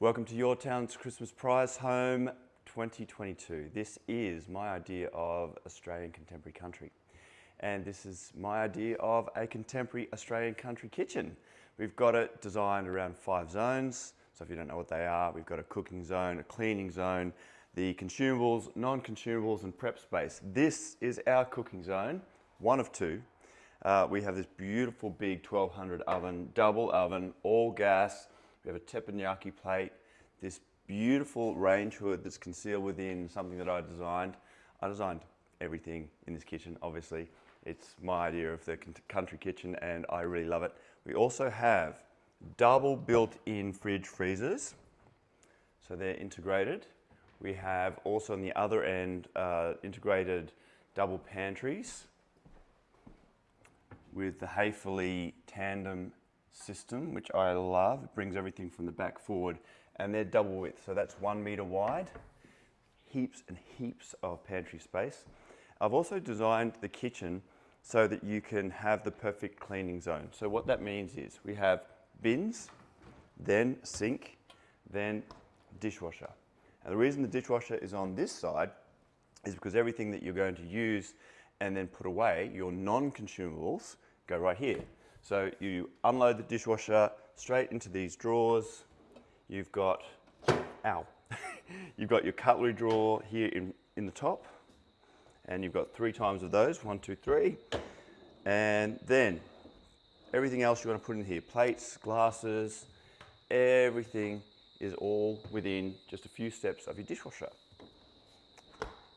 Welcome to Your Town's Christmas Prize Home 2022. This is my idea of Australian contemporary country. And this is my idea of a contemporary Australian country kitchen. We've got it designed around five zones. So if you don't know what they are, we've got a cooking zone, a cleaning zone, the consumables, non-consumables and prep space. This is our cooking zone, one of two. Uh, we have this beautiful big 1200 oven, double oven, all gas. We have a teppanyaki plate, this beautiful range hood that's concealed within something that I designed. I designed everything in this kitchen, obviously. It's my idea of the country kitchen and I really love it. We also have double built-in fridge freezers. So they're integrated. We have also on the other end uh, integrated double pantries with the Haefele tandem system, which I love. It brings everything from the back forward and they're double width. So that's one meter wide, heaps and heaps of pantry space. I've also designed the kitchen so that you can have the perfect cleaning zone. So what that means is we have bins, then sink, then dishwasher. And the reason the dishwasher is on this side is because everything that you're going to use and then put away, your non-consumables, go right here. So you unload the dishwasher straight into these drawers. You've got, ow, you've got your cutlery drawer here in, in the top and you've got three times of those, one, two, three. And then everything else you want to put in here, plates, glasses, everything is all within just a few steps of your dishwasher.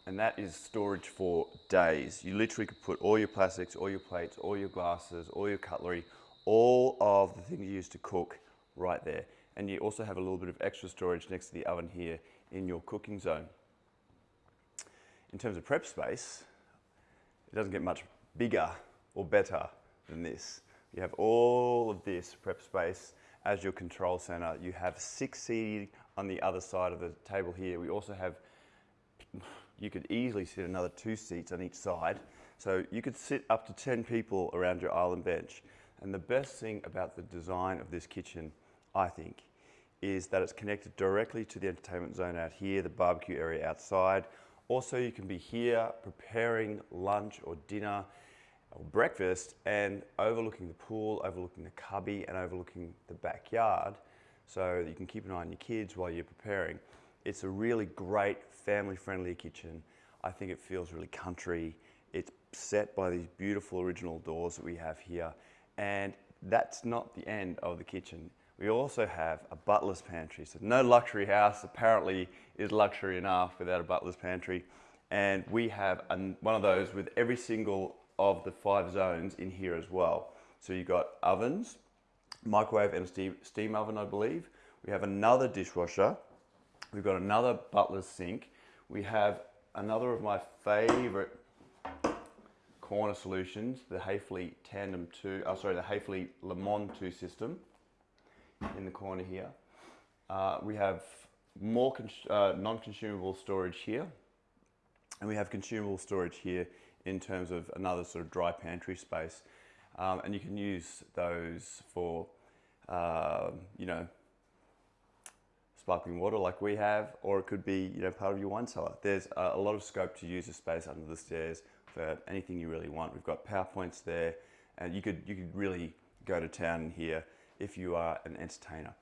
And that is storage for days. You literally could put all your plastics, all your plates, all your glasses, all your cutlery, all of the things you use to cook right there. And you also have a little bit of extra storage next to the oven here in your cooking zone. In terms of prep space, it doesn't get much bigger or better than this. You have all of this prep space as your control center. You have six seating on the other side of the table here. We also have, you could easily sit another two seats on each side. So you could sit up to 10 people around your island bench. And the best thing about the design of this kitchen, I think, is that it's connected directly to the entertainment zone out here, the barbecue area outside. Also, you can be here preparing lunch or dinner or breakfast and overlooking the pool, overlooking the cubby and overlooking the backyard so you can keep an eye on your kids while you're preparing. It's a really great family-friendly kitchen. I think it feels really country. It's set by these beautiful original doors that we have here. And that's not the end of the kitchen. We also have a butler's pantry. So no luxury house apparently is luxury enough without a butler's pantry. And we have one of those with every single of the five zones in here as well. So you've got ovens, microwave and steam, steam oven, I believe. We have another dishwasher. We've got another butler's sink. We have another of my favorite corner solutions, the Haefele Tandem 2, oh sorry, the Haefele LeMans 2 system in the corner here. Uh, we have more uh, non-consumable storage here and we have consumable storage here in terms of another sort of dry pantry space. Um, and you can use those for, uh, you know, sparkling water like we have, or it could be, you know, part of your wine cellar. There's a, lot of scope to use the space under the stairs for anything you really want. We've got PowerPoints there, and you could, you could really go to town here if you are an entertainer.